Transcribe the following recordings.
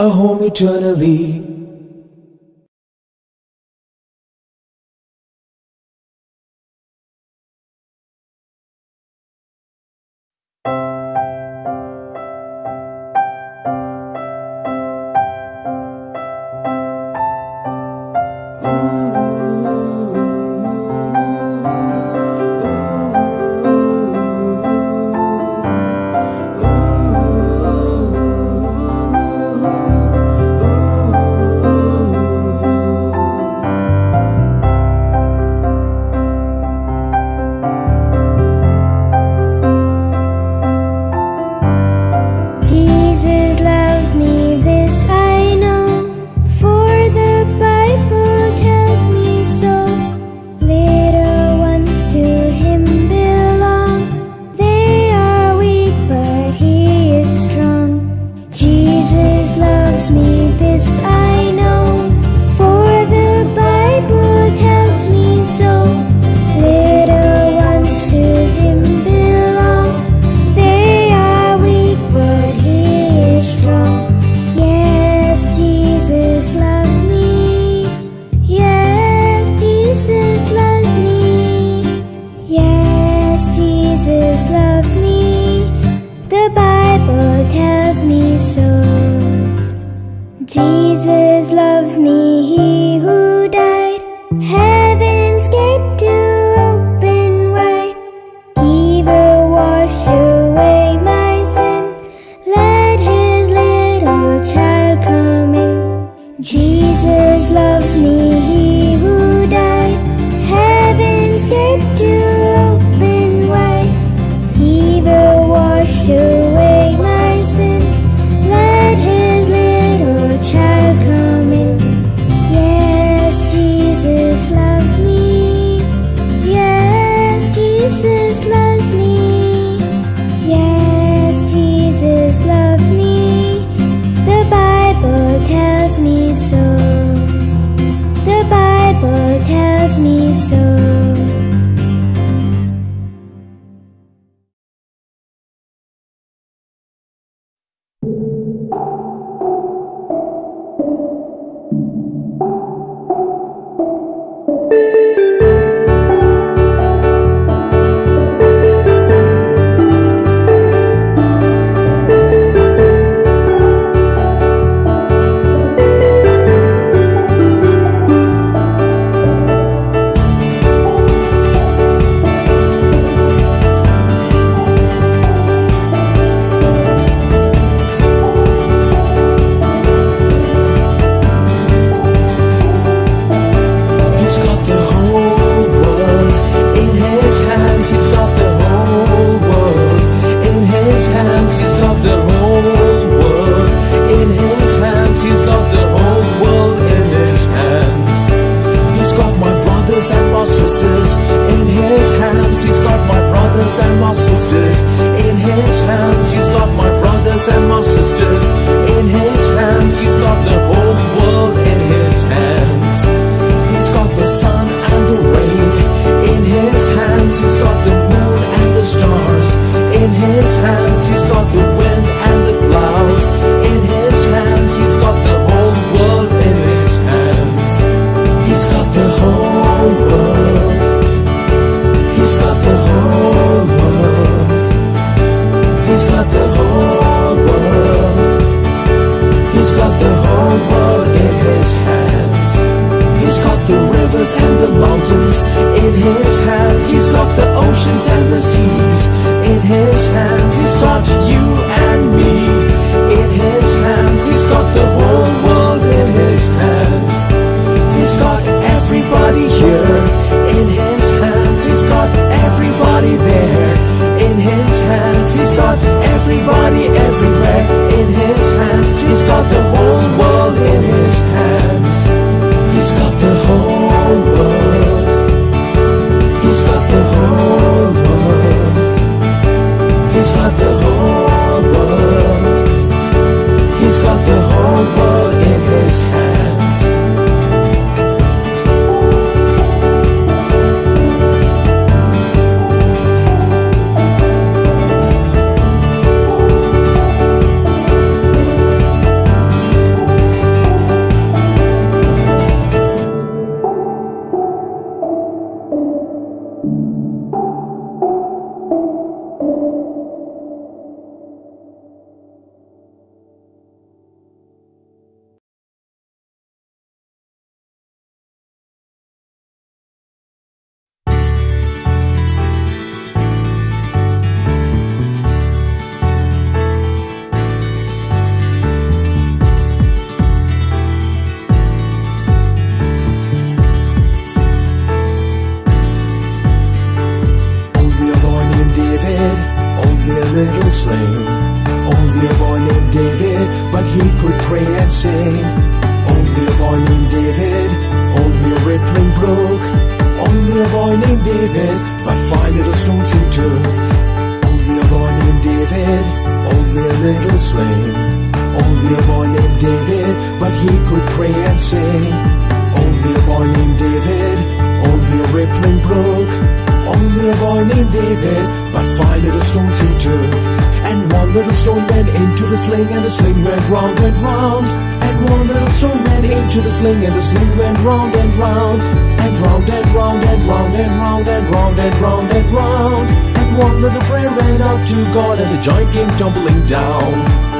a home eternally. Yes, is loves little slain. Only a boy named David, but he could pray and sing. Only a boy named David, only a rippling brook. Only a boy named David, but five little stones he took. And one little stone went into the sling, and the sling went round and round. And one little stone went into the sling, and the sling went round and round. And round and round and round and round and round and round and round. And one little prayer to God, and the giant came tumbling down.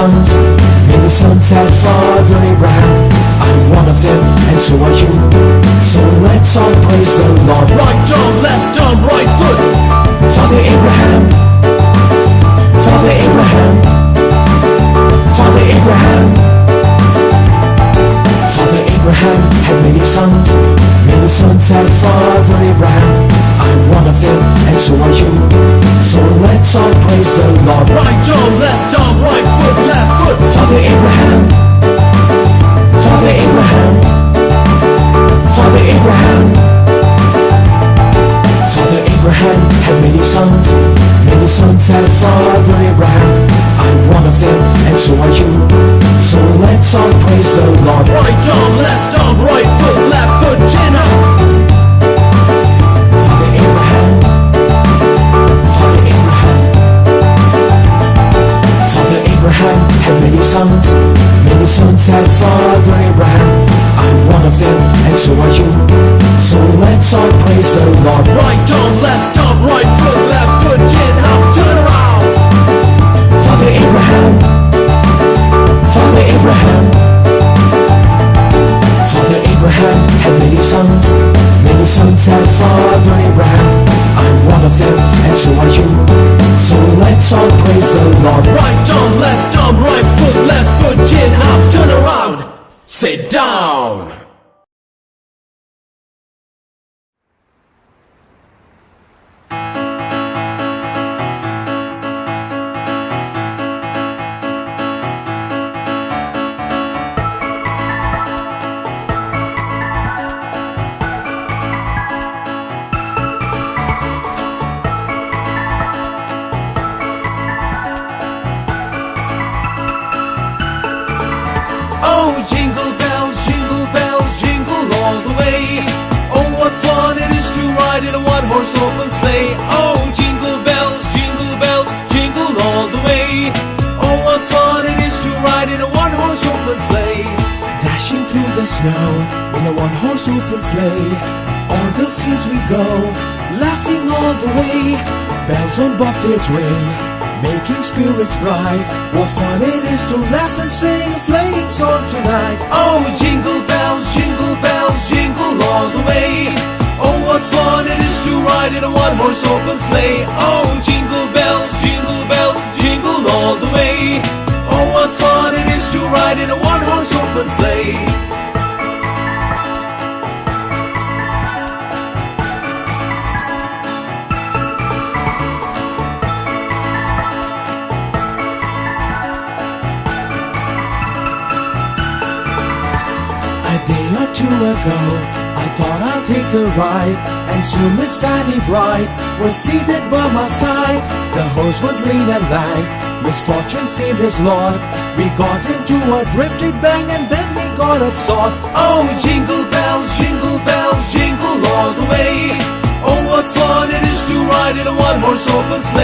Sons. Many sons had Father Abraham. I'm one of them, and so are you. So let's all praise the Lord. Praise the Lord. Right arm, left arm, right foot, left foot. Father Abraham. Horse open sleigh. Oh, jingle bells, jingle bells, jingle all the way. Oh, what fun it is to ride in a one horse open sleigh. Dashing through the snow in a one horse open sleigh. O'er the fields we go, laughing all the way. Bells on bobtails ring, making spirits bright. What fun it is to laugh and sing a sleighing song tonight. Oh, jingle bells, jingle bells, a one-horse open sleigh. Oh, jingle bells, jingle bells, jingle all the way. Oh, what fun it is to ride in a one-horse open sleigh. A day or two ago, I thought I'd take a ride, and soon Miss Fanny Bright was seated by my side. The horse was lean and lank, misfortune seemed his lot. We got into a drifting bang, and then we got upsot. Oh, jingle bells, jingle bells, jingle all the way. Oh, what fun it is to ride in a one-horse open sleigh.